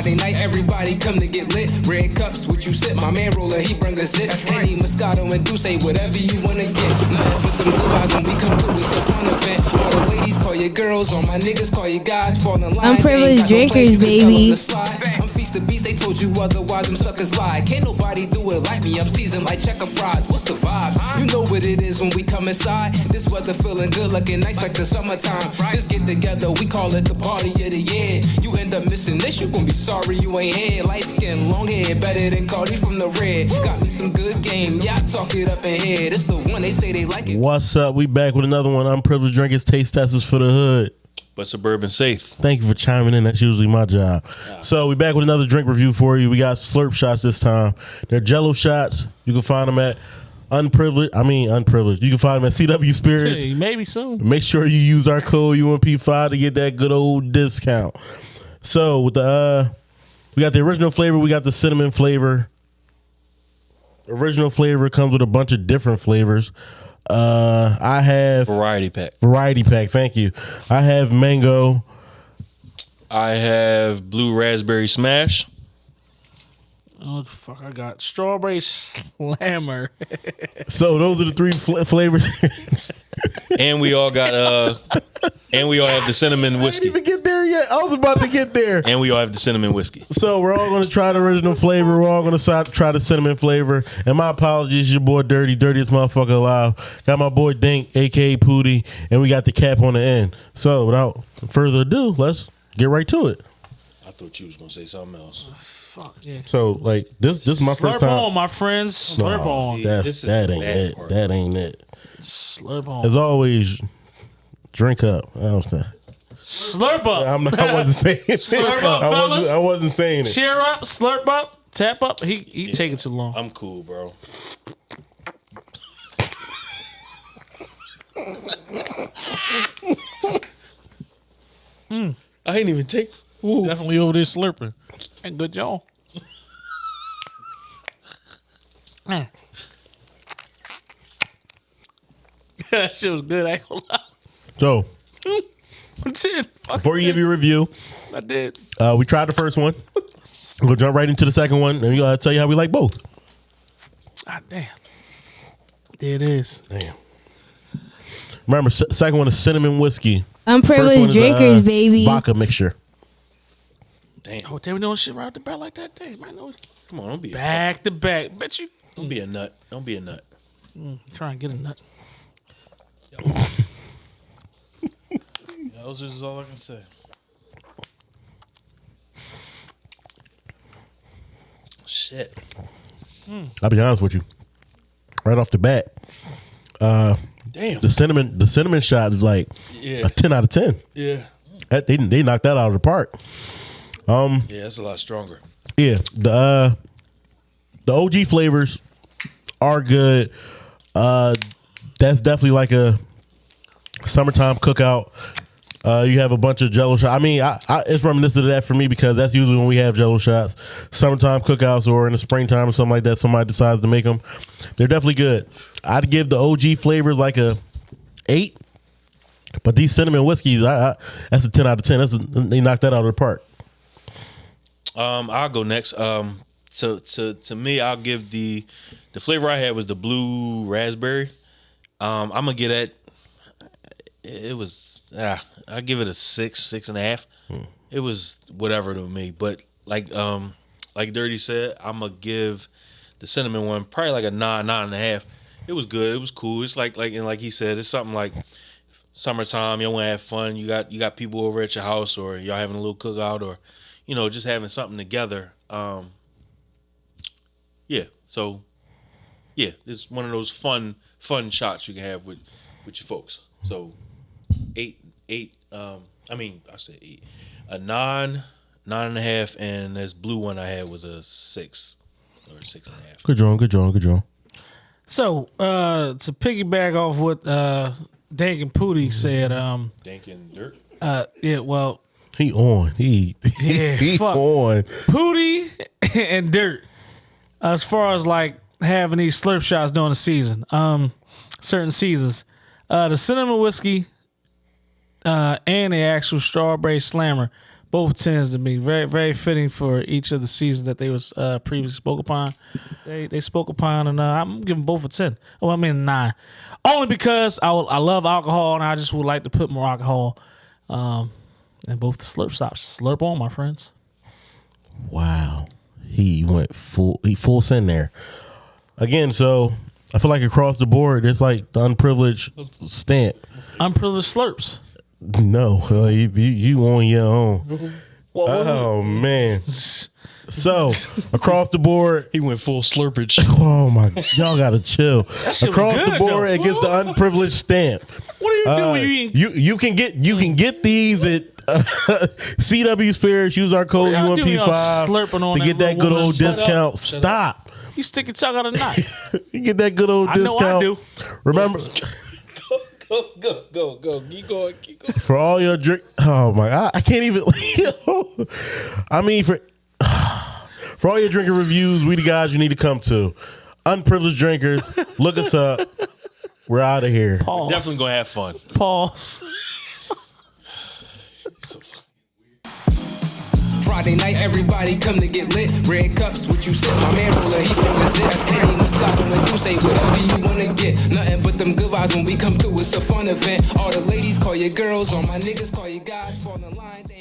Friday night, everybody come to get lit. Red cups, what you sip? My man roller, he bring a zip. Henny, Moscato, and Douce, whatever you wanna get. Nothing but them good vibes when we come through. It's a fun event. All the ladies call you girls, all my niggas call you guys. Fall in line. Unprivileged They ain't got no drinkers, plans, baby. to beast, they told you otherwise. Them suckers lie. Can't nobody do it like me. I'm seasoned like checker fries. What's the vibe? You know what it is when we come inside. This weather feeling good, looking nice like the summertime. This get together, we call it the party of the year. You end up missing this, you gon' be sorry you ain't here. Light skin, long hair, better than Cardi from the red. Got me some good game, yeah, I talk it up in here. This the one they say they like it. What's up? We back with another one. Unprivileged drinkers, taste testers for the hood. But suburban safe. Thank you for chiming in. That's usually my job. So we back with another drink review for you. We got slurp shots this time. They're Jello shots. You can find them at unprivileged. I mean unprivileged. You can find them at CW Spirits. Hey, maybe soon. Make sure you use our code UMP5 to get that good old discount. So with the uh we got the original flavor, we got the cinnamon flavor. Original flavor comes with a bunch of different flavors. Uh I have Variety pack. variety pack, thank you. I have mango. I have blue raspberry smash. Oh the fuck! I got strawberry slammer. So those are the three fl- flavors. and we all got uh and we all have the cinnamon I didn't whiskey. even get there yet. I was about to get there. And we all have the cinnamon whiskey. So we're all going to try the original flavor. We're all going to try the cinnamon flavor. And my apologies, your boy Dirty, dirtiest motherfucker alive. Got my boy Dink, aka Pooty, and we got the cap on the end. So without further ado, let's get right to it. I thought you was gonna say something else. fuck yeah! So like this, this is my Slurp first time. on, my friends. Slurp Oh, on. That's, This is that ain't it. part. That ain't it. Slurp on. As always, drink up. I don't know. Slurp up. I'm not, I wasn't saying it. Slurp up, I wasn't, fellas. I wasn't saying it. Cheer up, slurp up, tap up. He he taking too long. I'm cool, bro. I ain't even take Definitely over there slurping. And good job. Mm. that shit was good. I ain't gonna lie. So I did. Fuck before you it. give your review, I did. Uh, we tried the first one. We'll jump right into the second one, and we'll uh, tell you how we like both. Ah, damn. There it is. Damn. Remember, s- second one is cinnamon whiskey. First one Unprivileged is, drinkers, uh, baby. Vodka mixture. Damn. Oh, they were doing shit right the back like that. Day, man. It Come on, don't be a, Back to back. Bet you don't be a nut. Don't be a nut. try and get a nut. Was just all I can say. Shit. I'll be honest with you. Right off the bat, uh, Damn. the cinnamon the cinnamon shot is like Yeah. a ten out of ten. Yeah. That, they they knocked that out of the park. Um Yeah, that's a lot stronger. Yeah, the uh, the OG flavors are good. Uh, that's definitely like a summertime cookout. Uh, you have a bunch of Jello shots. I mean, I, I, it's reminiscent of that for me because that's usually when we have Jello shots, summertime cookouts, or in the springtime or something like that. Somebody decides to make them. They're definitely good. I'd give the OG flavors like a eight, but these cinnamon whiskeys, I, I that's a ten out of ten. That's a, they knocked that out of the park. Um, I'll go next. Um, so to to me, I'll give the the flavor I had was the blue raspberry. Um, I'm gonna get it. It was ah, I give it a six, six and a half. It was whatever to me, but like um, like Dirty said, I'm gonna give the cinnamon one probably like a nine, nine and a half. It was good. It was cool. It's like like and like he said, it's something like summertime. You want to have fun. You got you got people over at your house, or y'all having a little cookout, or you know just having something together. Um, yeah. So yeah, it's one of those fun fun shots you can have with with your folks. So eight eight. Um, I mean I said eight. A nine, nine and a half, and this blue one I had was a six or six and a half. Good job, good job, good job. So uh to piggyback off what uh Dank and Pooty said, um Dank and dirt. uh yeah, well He on. He Yeah, he fuck. on. Pooty and Dirt. As far as like having these slurp shots during the season, um, certain seasons, uh, the cinnamon whiskey, uh, and the actual strawberry slammer both tens to me. Very very fitting for each of the seasons that they was uh, previously spoke upon. They they spoke upon, and uh, I'm giving both a ten. Oh, I mean a nine, only because I will- I love alcohol, and I just would like to put more alcohol. Um, and both the slurp stops. Slurp on, my friends. Wow. He went full he full send there. Again, so I feel like across the board, it's like the unprivileged stamp. Unprivileged slurps. No, uh, you, you you on your own. Well, Oh man. So across the board, He went full slurpage. oh my, y'all gotta chill. shit was Across the board, though. it gets the unprivileged stamp. what are you do Uh, when you you you can get you can get these at uh, CW Spirits. Use our code Y'all do UMP y'all five slurping on to get that that good old woman. Shut discount. Stop. You stick your tongue out a knife. You get that good old I know discount. I do. Remember go, go, go, go. Keep going, keep going. for all your drink. Oh my god, I can't even. I mean for for all your drinking reviews, we the guys you need to come to. Unprivileged drinkers, look us up. We're out of here. Pause. Definitely gonna have fun. Pause. Friday night, everybody come to get lit. Red cups, what you sip? My man roller, he rollin' zip. Henny, Moscato, and say whatever you wanna get. Nothing but them good vibes when we come through. It's a fun event. All the ladies call your girls, all my niggas call you guys. Fall in line.